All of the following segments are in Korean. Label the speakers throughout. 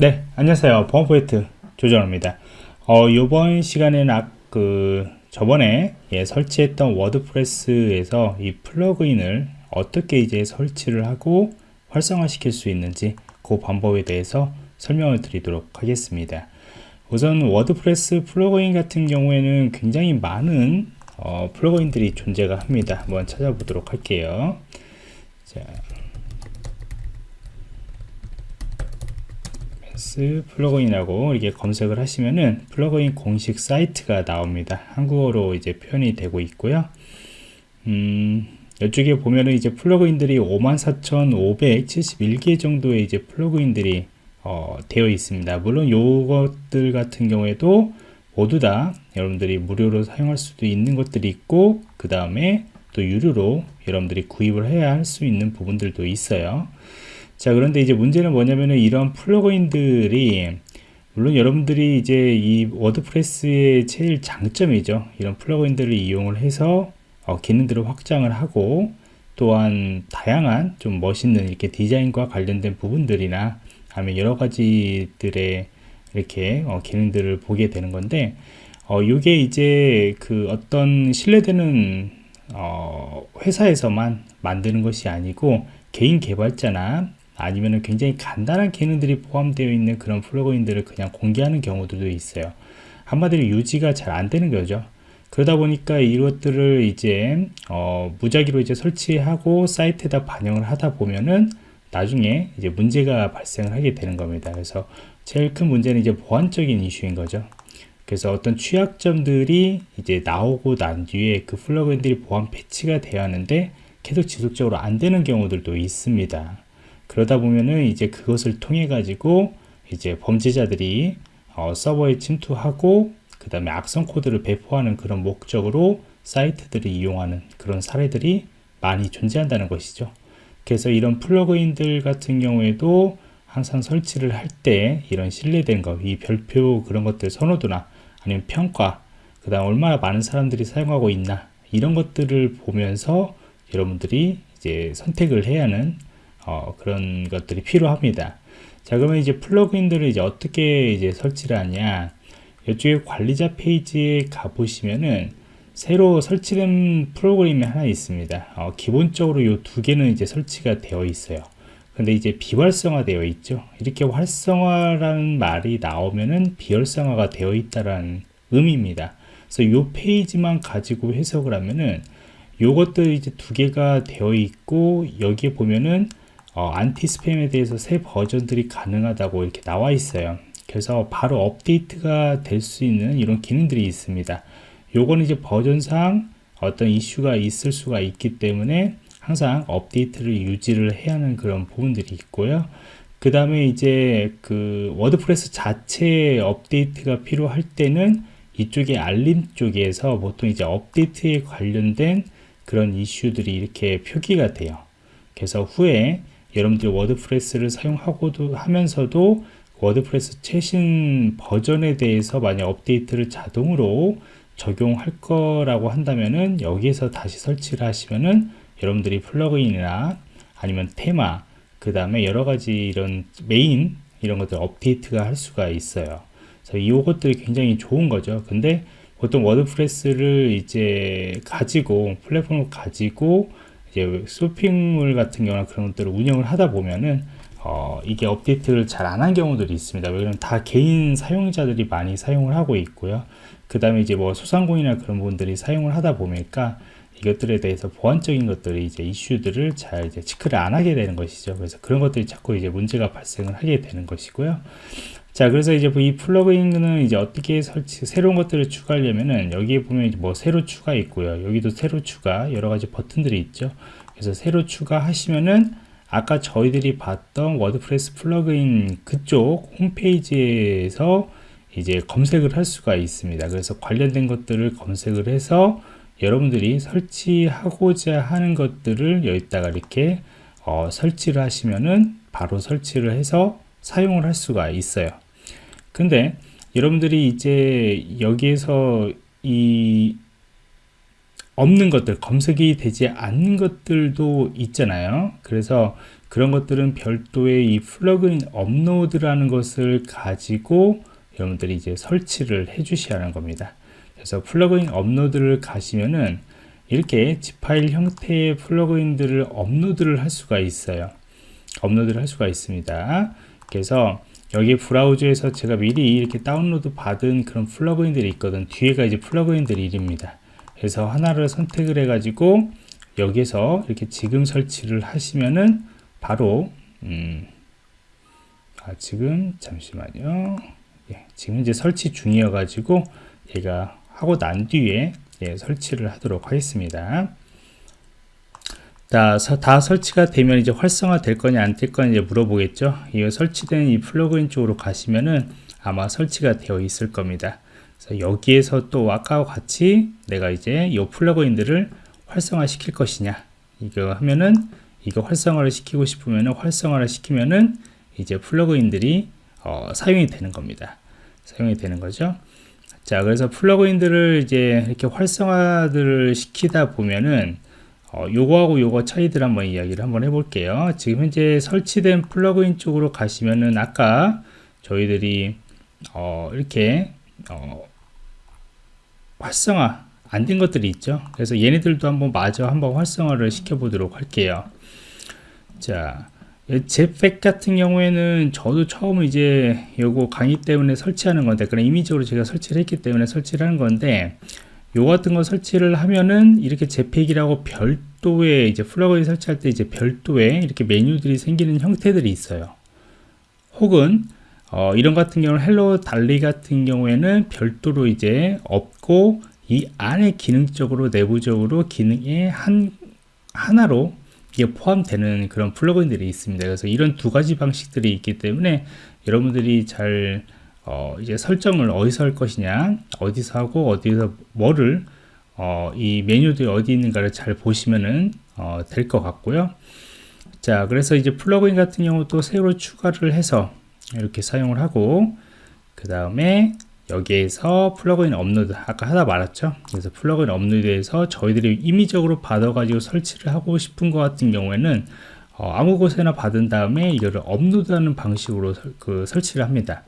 Speaker 1: 네 안녕하세요. 보안프로젝트 조정원입니다. 어, 이번 시간에는 아, 그 저번에 예, 설치했던 워드프레스에서 이 플러그인을 어떻게 이제 설치를 하고 활성화 시킬 수 있는지 그 방법에 대해서 설명을 드리도록 하겠습니다. 우선 워드프레스 플러그인 같은 경우에는 굉장히 많은 어, 플러그인들이 존재가 합니다. 한번 찾아보도록 할게요. 자, 스 플러그인이라고 이렇게 검색을 하시면은 플러그인 공식 사이트가 나옵니다. 한국어로 이제 표현이 되고 있고요. 음, 이쪽에 보면은 이제 플러그인들이 54,571개 정도의 이제 플러그인들이 어, 되어 있습니다. 물론 요것들 같은 경우에도 모두 다 여러분들이 무료로 사용할 수도 있는 것들이 있고 그 다음에 또 유료로 여러분들이 구입을 해야 할 수 있는 부분들도 있어요. 자 그런데 이제 문제는 뭐냐면은 이런 플러그인들이 물론 여러분들이 이제 이 워드프레스의 제일 장점이죠. 이런 플러그인들을 이용을 해서 어, 기능들을 확장을 하고 또한 다양한 좀 멋있는 이렇게 디자인과 관련된 부분들이나 아니면 여러 가지들의 이렇게 어, 기능들을 보게 되는 건데 어, 이게 이제 그 어떤 신뢰되는 어, 회사에서만 만드는 것이 아니고 개인 개발자나 아니면 굉장히 간단한 기능들이 포함되어 있는 그런 플러그인들을 그냥 공개하는 경우들도 있어요. 한마디로 유지가 잘 안 되는 거죠. 그러다 보니까 이것들을 이제 어, 무작위로 이제 설치하고 사이트에다 반영을 하다 보면은 나중에 이제 문제가 발생을 하게 되는 겁니다. 그래서 제일 큰 문제는 이제 보안적인 이슈인 거죠. 그래서 어떤 취약점들이 이제 나오고 난 뒤에 그 플러그인들이 보안 패치가 되어 하는데 계속 지속적으로 안 되는 경우들도 있습니다 그러다 보면은 이제 그것을 통해 가지고 이제 범죄자들이 어, 서버에 침투하고 그 다음에 악성 코드를 배포하는 그런 목적으로 사이트들을 이용하는 그런 사례들이 많이 존재한다는 것이죠. 그래서 이런 플러그인들 같은 경우에도 항상 설치를 할 때 이런 신뢰된 것, 이 별표 그런 것들 선호도나 아니면 평가, 그 다음 얼마나 많은 사람들이 사용하고 있나 이런 것들을 보면서 여러분들이 이제 선택을 해야 하는 어, 그런 것들이 필요합니다. 자, 그러면 이제 플러그인들을 이제 어떻게 이제 설치를 하냐? 이쪽에 관리자 페이지에 가보시면은 새로 설치된 프로그램이 하나 있습니다. 어, 기본적으로 이 두 개는 이제 설치가 되어 있어요. 근데 이제 비활성화 되어 있죠. 이렇게 활성화라는 말이 나오면은 비활성화가 되어 있다라는 의미입니다. 그래서 이 페이지만 가지고 해석을 하면은 요것들 이제 두 개가 되어 있고 여기에 보면은 어, Anti-Spam에 대해서 새 버전들이 가능하다고 이렇게 나와 있어요. 그래서 바로 업데이트가 될 수 있는 이런 기능들이 있습니다. 요거는 이제 버전상 어떤 이슈가 있을 수가 있기 때문에 항상 업데이트를 유지를 해야 하는 그런 부분들이 있고요. 그 다음에 이제 그 워드프레스 자체 업데이트가 필요할 때는 이쪽에 알림 쪽에서 보통 이제 업데이트에 관련된 그런 이슈들이 이렇게 표기가 돼요. 그래서 후에 여러분들이 워드프레스를 사용하고도 하면서도 워드프레스 최신 버전에 대해서 만약 업데이트를 자동으로 적용할 거라고 한다면은 여기에서 다시 설치를 하시면은 여러분들이 플러그인이나 아니면 테마 그 다음에 여러 가지 이런 메인 이런 것들 업데이트가 할 수가 있어요. 이것들이 굉장히 좋은 거죠. 근데 보통 WordPress를 이제 가지고 플랫폼을 가지고 이제 쇼핑몰 같은 경우나 그런 것들을 운영을 하다 보면은 어, 이게 업데이트를 잘 안 한 경우들이 있습니다. 왜냐면 다 개인 사용자들이 많이 사용을 하고 있고요. 그 다음에 이제 뭐 소상공인이나 그런 분들이 사용을 하다 보니까 이것들에 대해서 보안적인 것들이 이제 이슈들을 잘 이제 체크를 안 하게 되는 것이죠. 그래서 그런 것들이 자꾸 이제 문제가 발생을 하게 되는 것이고요. 자, 그래서 이제 이 플러그인은 이제 어떻게 설치, 새로운 것들을 추가하려면은 여기에 보면 뭐 새로 추가 있고요. 여기도 새로 추가, 여러 가지 버튼들이 있죠. 그래서 새로 추가하시면은 아까 저희들이 봤던 WordPress 플러그인 그쪽 홈페이지에서 이제 검색을 할 수가 있습니다. 그래서 관련된 것들을 검색을 해서 여러분들이 설치하고자 하는 것들을 여기다가 이렇게 어, 설치를 하시면은 바로 설치를 해서 사용을 할 수가 있어요. 근데 여러분들이 이제 여기에서 이 없는 것들, 검색이 되지 않는 것들도 있잖아요. 그래서 그런 것들은 별도의 이 플러그인 업로드라는 것을 가지고 여러분들이 이제 설치를 해 주셔야 하는 겁니다. 그래서 플러그인 업로드를 가시면은 이렇게 zip 파일 형태의 플러그인들을 업로드를 할 수가 있어요. 업로드를 할 수가 있습니다. 그래서 여기 브라우저에서 제가 미리 이렇게 다운로드 받은 그런 플러그인들이 있거든. 뒤에가 이제 플러그인들 이름입니다. 그래서 하나를 선택을 해 가지고 여기서 이렇게 지금 설치를 하시면은 바로 음, 아, 지금 잠시만요. 예, 지금 이제 설치 중이어 가지고 얘가 하고 난 뒤에 예, 설치를 하도록 하겠습니다. 다, 다 설치가 되면 이제 활성화 될 거냐 안 될 거냐 이제 물어보겠죠. 이 설치된 이 플러그인 쪽으로 가시면은 아마 설치가 되어 있을 겁니다. 그래서 여기에서 또 아까와 같이 내가 이제 이 플러그인들을 활성화 시킬 것이냐 이거 하면은 이거 활성화를 시키고 싶으면은 활성화를 시키면은 이제 플러그인들이 어, 사용이 되는 겁니다. 사용이 되는 거죠. 자, 그래서 플러그인들을 이제 이렇게 활성화들을 시키다 보면은 어, 요거하고 요거 차이들 한번 이야기를 한번 해볼게요. 지금 현재 설치된 플러그인 쪽으로 가시면은 아까 저희들이 어, 이렇게 어, 활성화 안 된 것들이 있죠. 그래서 얘네들도 한번 마저 한번 활성화를 시켜 보도록 할게요. 자, 제팩 같은 경우에는 저도 처음 이제 요거 강의 때문에 설치하는 건데 그런 임의적으로 제가 설치를 했기 때문에 설치를 하는 건데 요 같은 거 설치를 하면은 이렇게 제팩이라고 별도의 이제 플러그인 설치할 때 이제 별도의 이렇게 메뉴들이 생기는 형태들이 있어요. 혹은 어, 이런 같은 경우는 Hello Dolly 같은 경우에는 별도로 이제 없고 이 안에 기능적으로 내부적으로 기능의 한 하나로 이게 포함되는 그런 플러그인들이 있습니다. 그래서 이런 두 가지 방식들이 있기 때문에 여러분들이 잘 어, 이제 설정을 어디서 할 것이냐, 어디서 하고 어디서 뭐를 어, 이 메뉴들이 어디 있는가를 잘 보시면은 어, 될 것 같고요. 자, 그래서 이제 플러그인 같은 경우도 새로 추가를 해서 이렇게 사용을 하고 그 다음에 여기에서 플러그인 업로드 아까 하다 말았죠 그래서 플러그인 업로드에서 저희들이 임의적으로 받아 가지고 설치를 하고 싶은 것 같은 경우에는 어, 아무 곳에나 받은 다음에 이거를 업로드하는 방식으로 설, 그 설치를 합니다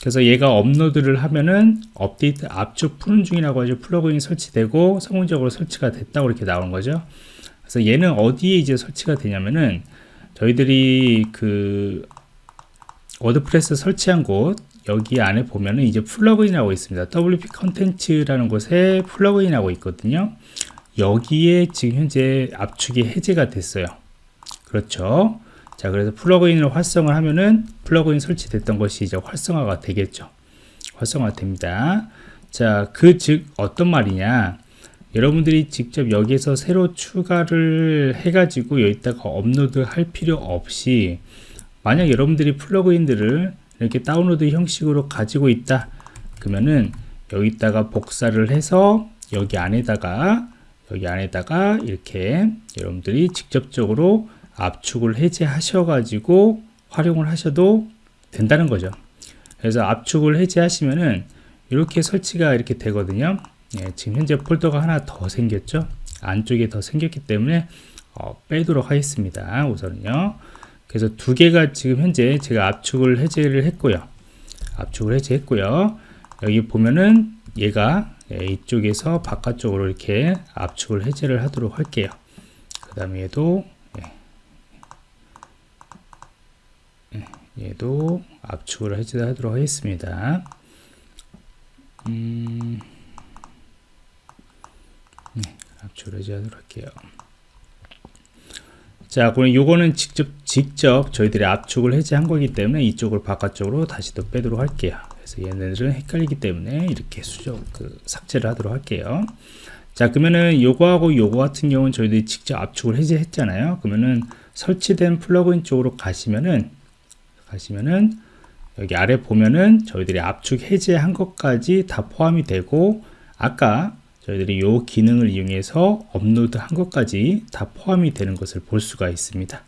Speaker 1: 그래서 얘가 업로드를 하면은 업데이트 압축 푸는 중이라고 하죠 플러그인 설치되고 성공적으로 설치가 됐다고 이렇게 나오는 거죠 그래서 얘는 어디에 이제 설치가 되냐면은 저희들이 그 WordPress 설치한 곳 여기 안에 보면은 이제 플러그인이라고 있습니다. wp-content라는 곳에 플러그인하고 있거든요. 여기에 지금 현재 압축이 해제가 됐어요. 그렇죠. 자, 그래서 플러그인을 활성화 하면은 플러그인 설치됐던 것이 이제 활성화가 되겠죠. 활성화 됩니다. 자, 그 즉 어떤 말이냐? 여러분들이 직접 여기에서 새로 추가를 해가지고 여기다가 업로드 할 필요 없이 만약 여러분들이 플러그인들을 이렇게 다운로드 형식으로 가지고 있다 그러면은 여기다가 복사를 해서 여기 안에다가 여기 안에다가 이렇게 여러분들이 직접적으로 압축을 해제하셔 가지고 활용을 하셔도 된다는 거죠 그래서 압축을 해제하시면은 이렇게 설치가 이렇게 되거든요 예, 지금 현재 폴더가 하나 더 생겼죠 안쪽에 더 생겼기 때문에 어, 빼도록 하겠습니다 우선은요 그래서 두 개가 지금 현재 제가 압축을 해제를 했고요. 압축을 해제했고요. 여기 보면은 얘가 예, 이쪽에서 바깥쪽으로 이렇게 압축을 해제를 하도록 할게요. 그 다음에 얘도 예. 예, 얘도 압축을 해제하도록 하겠습니다. 음, 네, 압축을 해제하도록 할게요. 자, 그럼 요거는 직접 직접 저희들이 압축을 해제한 거기 때문에 이쪽을 바깥쪽으로 다시 또 빼도록 할게요. 그래서 얘네들은 헷갈리기 때문에 이렇게 수정 그 삭제를 하도록 할게요. 자, 그러면은 요거하고 요거 같은 경우는 저희들이 직접 압축을 해제했잖아요. 그러면은 설치된 플러그인 쪽으로 가시면은 가시면은 여기 아래 보면은 저희들이 압축 해제한 것까지 다 포함이 되고 아까 저희들이 이 기능을 이용해서 업로드 한 것까지 다 포함이 되는 것을 볼 수가 있습니다.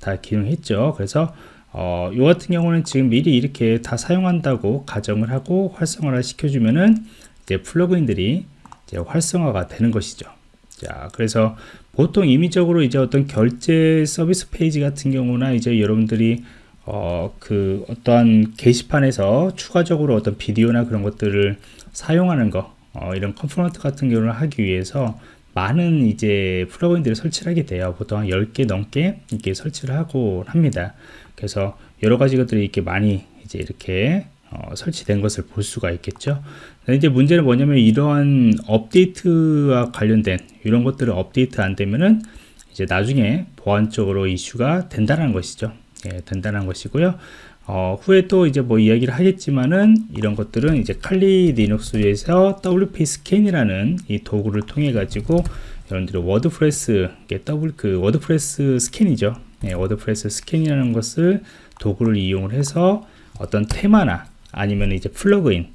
Speaker 1: 다 가능했죠. 그래서 어, 요 같은 경우는 지금 미리 이렇게 다 사용한다고 가정을 하고 활성화를 시켜주면은 이제 플러그인들이 이제 활성화가 되는 것이죠. 자, 그래서 보통 임의적으로 이제 어떤 결제 서비스 페이지 같은 경우나 이제 여러분들이 어, 그 어떠한 게시판에서 추가적으로 어떤 비디오나 그런 것들을 사용하는 거, 어, 이런 component 같은 경우를 하기 위해서 많은 이제 플러그인들을 설치를 하게 돼요. 보통 한 10개 넘게 이렇게 설치를 하고 합니다. 그래서 여러 가지 것들이 이렇게 많이 이제 이렇게 어, 설치된 것을 볼 수가 있겠죠. 이제 문제는 뭐냐면 이러한 업데이트와 관련된 이런 것들을 업데이트 안 되면은 이제 나중에 보안적으로 이슈가 된다는 것이죠. 예, 된다는 것이고요. 어, 후에 또 이제 뭐 이야기를 하겠지만은 이런 것들은 이제 칼리 리눅스에서 WPScan이라는 이 도구를 통해 가지고 여러분들이 WordPress 더블 그 WordPress 스캔이죠. 예, WordPress 스캔이라는 것을 도구를 이용을 해서 어떤 테마나 아니면 이제 플러그인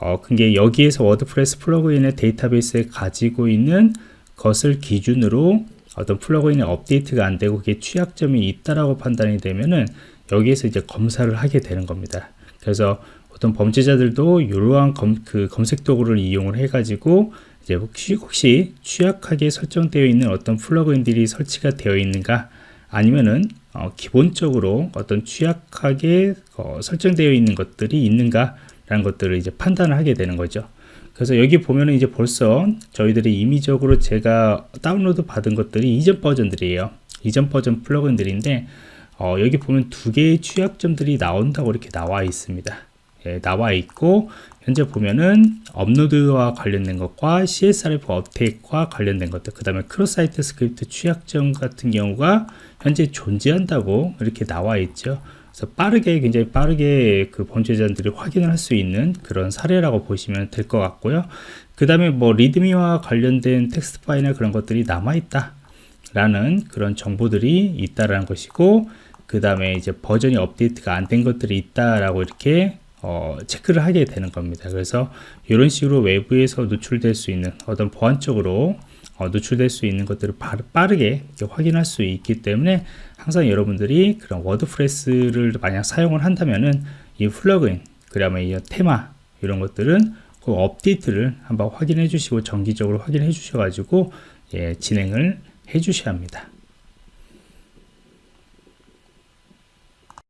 Speaker 1: 어, 그게 여기에서 WordPress 플러그인의 데이터베이스에 가지고 있는 것을 기준으로 어떤 플러그인의 업데이트가 안 되고 그게 취약점이 있다라고 판단이 되면은 여기에서 이제 검사를 하게 되는 겁니다. 그래서 어떤 범죄자들도 이러한 검, 그 검색 도구를 이용을 해가지고 이제 혹시, 혹시 취약하게 설정되어 있는 어떤 플러그인들이 설치가 되어 있는가 아니면은 어, 기본적으로 어떤 취약하게 어, 설정되어 있는 것들이 있는가 라는 것들을 이제 판단을 하게 되는 거죠. 그래서 여기 보면은 이제 벌써 저희들이 임의적으로 제가 다운로드 받은 것들이 이전 버전들이에요. 이전 버전 플러그인들인데 어, 여기 보면 두 개의 취약점들이 나온다고 이렇게 나와 있습니다. 예, 나와 있고 현재 보면은 업로드와 관련된 것과 CSRF 업데이트와 관련된 것들 그 다음에 cross-site script 취약점 같은 경우가 현재 존재한다고 이렇게 나와 있죠. 그래서 빠르게 굉장히 빠르게 그 범죄자들이 확인을 할 수 있는 그런 사례라고 보시면 될 것 같고요. 그 다음에 뭐 리드미와 관련된 텍스트 파일이나 그런 것들이 남아 있다 라는 그런 정보들이 있다라는 것이고 그 다음에 이제 버전이 업데이트가 안 된 것들이 있다라고 이렇게 어, 체크를 하게 되는 겁니다. 그래서 이런 식으로 외부에서 노출될 수 있는 어떤 보안적으로 어, 노출될 수 있는 것들을 빠르게 확인할 수 있기 때문에 항상 여러분들이 그런 WordPress를 만약 사용을 한다면은 이 플러그인, 그다음에 이 테마 이런 것들은 그 업데이트를 한번 확인해 주시고 정기적으로 확인해 주셔 가지고 예, 진행을 해 주셔야 합니다.